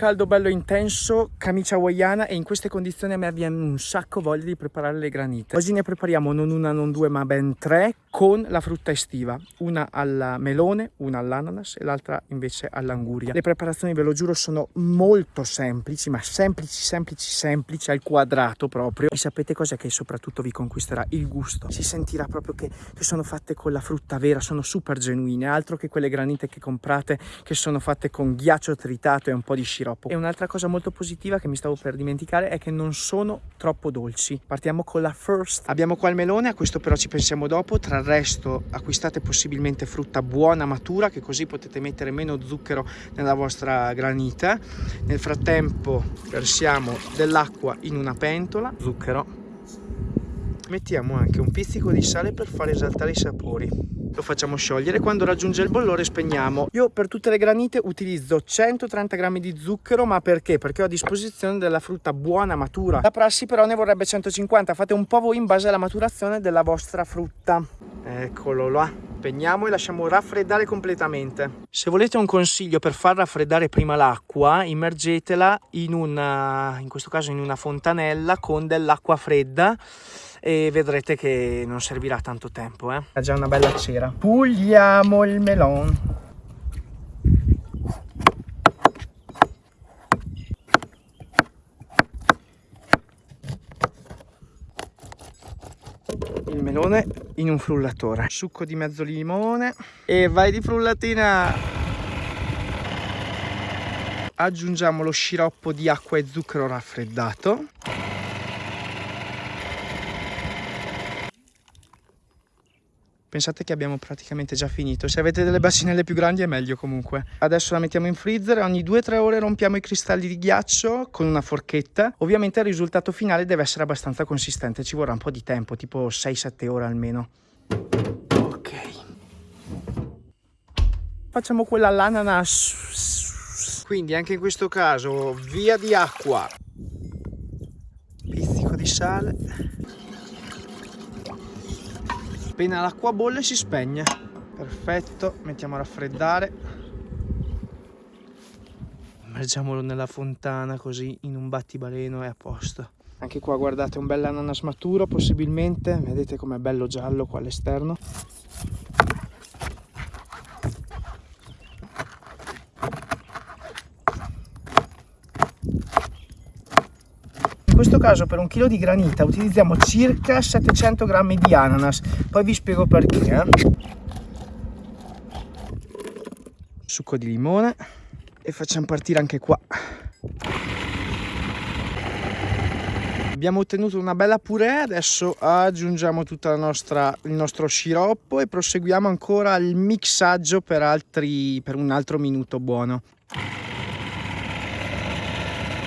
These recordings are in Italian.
caldo bello intenso, camicia hawaiana e in queste condizioni a me viene un sacco voglia di preparare le granite. Oggi ne prepariamo non una, non due, ma ben tre con la frutta estiva. Una al melone, una all'ananas e l'altra invece all'anguria. Le preparazioni, ve lo giuro, sono molto semplici, ma semplici, semplici, semplici, al quadrato proprio. E sapete cos'è che soprattutto vi conquisterà? Il gusto. Si sentirà proprio che, che sono fatte con la frutta vera, sono super genuine, altro che quelle granite che comprate che sono fatte con ghiaccio tritato e un po' di sciroppo. E un'altra cosa molto positiva che mi stavo per dimenticare è che non sono troppo dolci. Partiamo con la first. Abbiamo qua il melone, a questo però ci pensiamo dopo. Tra il resto acquistate possibilmente frutta buona, matura, che così potete mettere meno zucchero nella vostra granita. Nel frattempo versiamo dell'acqua in una pentola, zucchero. Mettiamo anche un pizzico di sale per far esaltare i sapori lo facciamo sciogliere quando raggiunge il bollore spegniamo. Io per tutte le granite utilizzo 130 grammi di zucchero ma perché? Perché ho a disposizione della frutta buona matura. La prassi però ne vorrebbe 150 fate un po' voi in base alla maturazione della vostra frutta. Eccolo là spegniamo e lasciamo raffreddare completamente. Se volete un consiglio per far raffreddare prima l'acqua immergetela in una in questo caso in una fontanella con dell'acqua fredda e vedrete che non servirà tanto tempo eh. ha già una bella cera. Puliamo il melon. Il melone in un frullatore. Succo di mezzo limone e vai di frullatina. Aggiungiamo lo sciroppo di acqua e zucchero raffreddato pensate che abbiamo praticamente già finito. Se avete delle bassinelle più grandi è meglio comunque. Adesso la mettiamo in freezer ogni 2-3 ore rompiamo i cristalli di ghiaccio con una forchetta. Ovviamente il risultato finale deve essere abbastanza consistente ci vorrà un po' di tempo tipo 6-7 ore almeno. Ok. Facciamo quella all'ananas quindi anche in questo caso via di acqua. Pizzico di sale appena l'acqua bolle si spegne. Perfetto mettiamo a raffreddare. Immergiamolo nella fontana così in un battibaleno e a posto. Anche qua guardate un bel ananas maturo possibilmente. Vedete com'è bello giallo qua all'esterno questo caso per un chilo di granita utilizziamo circa 700 grammi di ananas. Poi vi spiego perché eh. succo di limone e facciamo partire anche qua. Abbiamo ottenuto una bella purè adesso aggiungiamo tutto il nostro sciroppo e proseguiamo ancora il mixaggio per, altri, per un altro minuto buono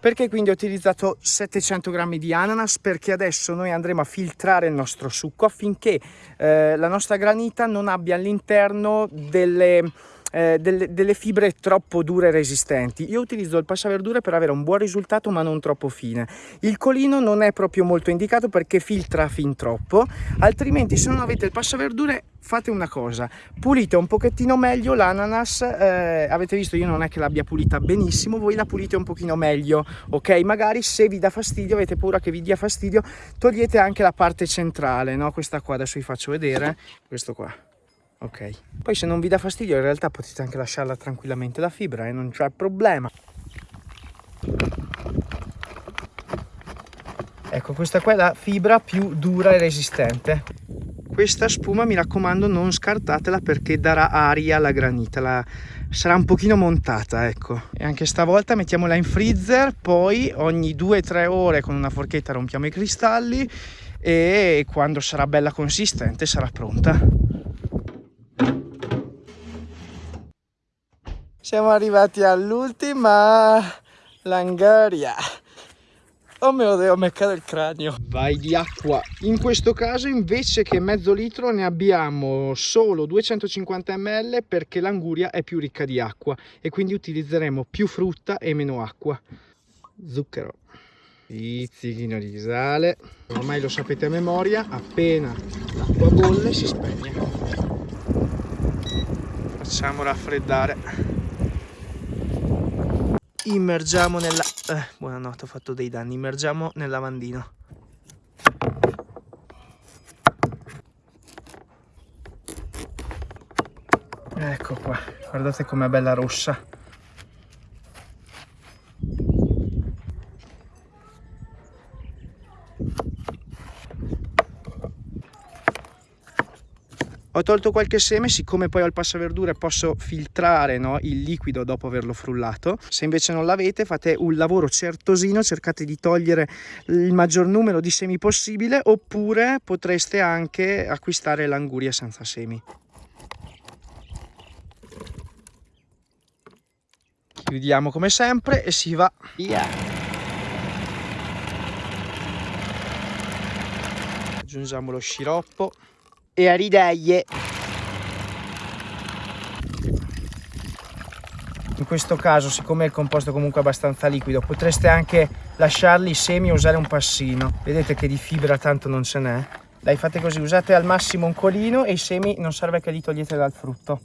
perché quindi ho utilizzato 700 grammi di ananas? Perché adesso noi andremo a filtrare il nostro succo affinché eh, la nostra granita non abbia all'interno delle eh, delle, delle, fibre troppo dure e resistenti. Io utilizzo il passaverdure per avere un buon risultato ma non troppo fine. Il colino non è proprio molto indicato perché filtra fin troppo, altrimenti se non avete il passaverdure fate una cosa, pulite un pochettino meglio l'ananas, eh, avete visto io non è che l'abbia pulita benissimo, voi la pulite un pochino meglio, ok? Magari se vi dà fastidio, avete paura che vi dia fastidio, togliete anche la parte centrale, no? Questa qua, adesso vi faccio vedere, questo qua ok. Poi se non vi dà fastidio in realtà potete anche lasciarla tranquillamente la fibra e eh? non c'è problema. Ecco questa qua è la fibra più dura e resistente. Questa spuma mi raccomando non scartatela perché darà aria alla granita la... sarà un pochino montata ecco. E anche stavolta mettiamola in freezer poi ogni 2-3 ore con una forchetta rompiamo i cristalli e quando sarà bella consistente sarà pronta Siamo arrivati all'ultima Langaria. Oh mio dio, mi cade il cranio. Vai di acqua. In questo caso invece che mezzo litro ne abbiamo solo 250 ml perché l'anguria è più ricca di acqua e quindi utilizzeremo più frutta e meno acqua. Zucchero. Pizzichino di sale. Ormai lo sapete a memoria, appena l'acqua bolle si spegne. Facciamo raffreddare immergiamo nella... Eh, buonanotte, ho fatto dei danni. Immergiamo nel lavandino. Ecco qua, guardate com'è bella rossa. Ho tolto qualche seme, siccome poi ho il passaverdure posso filtrare no, il liquido dopo averlo frullato. Se invece non l'avete fate un lavoro certosino, cercate di togliere il maggior numero di semi possibile oppure potreste anche acquistare l'anguria senza semi. Chiudiamo come sempre e si va via. Aggiungiamo lo sciroppo e a ridaglie in questo caso siccome il composto è comunque abbastanza liquido potreste anche lasciarli i semi e usare un passino. Vedete che di fibra tanto non ce n'è. Dai fate così usate al massimo un colino e i semi non serve che li togliete dal frutto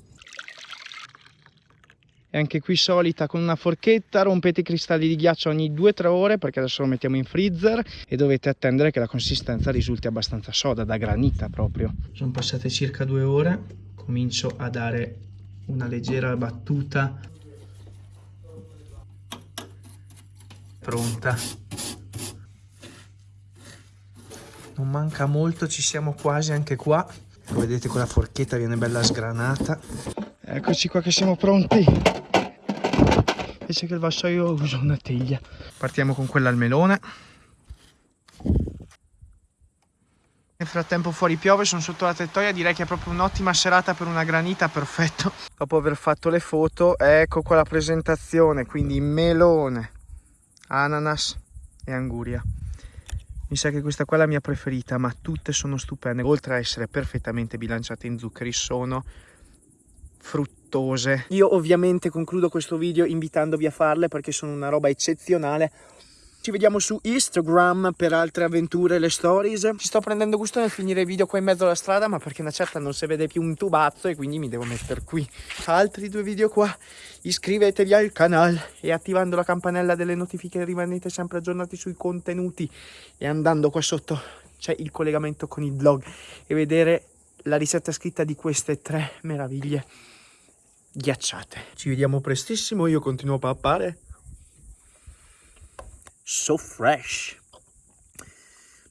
anche qui solita con una forchetta rompete i cristalli di ghiaccio ogni 2-3 ore perché adesso lo mettiamo in freezer e dovete attendere che la consistenza risulti abbastanza soda, da granita proprio. Sono passate circa due ore, comincio a dare una leggera battuta. Pronta. Non manca molto, ci siamo quasi anche qua. Vedete con la forchetta viene bella sgranata. Eccoci qua che siamo pronti. Invece che il vassoio uso una teglia. Partiamo con quella al melone. Nel frattempo fuori piove sono sotto la tettoia direi che è proprio un'ottima serata per una granita perfetto. Dopo aver fatto le foto ecco qua la presentazione quindi melone ananas e anguria. Mi sa che questa qua è la mia preferita ma tutte sono stupende oltre a essere perfettamente bilanciate in zuccheri sono fruttose. Io ovviamente concludo questo video invitandovi a farle perché sono una roba eccezionale. Ci vediamo su Instagram per altre avventure, le stories. Ci sto prendendo gusto nel finire il video qua in mezzo alla strada, ma perché una certa non si vede più un tubazzo e quindi mi devo mettere qui. Altri due video qua. Iscrivetevi al canale e attivando la campanella delle notifiche rimanete sempre aggiornati sui contenuti. E andando qua sotto c'è il collegamento con il blog e vedere la ricetta scritta di queste tre meraviglie ghiacciate. Ci vediamo prestissimo, io continuo a pappare. So fresh.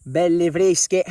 Belle fresche.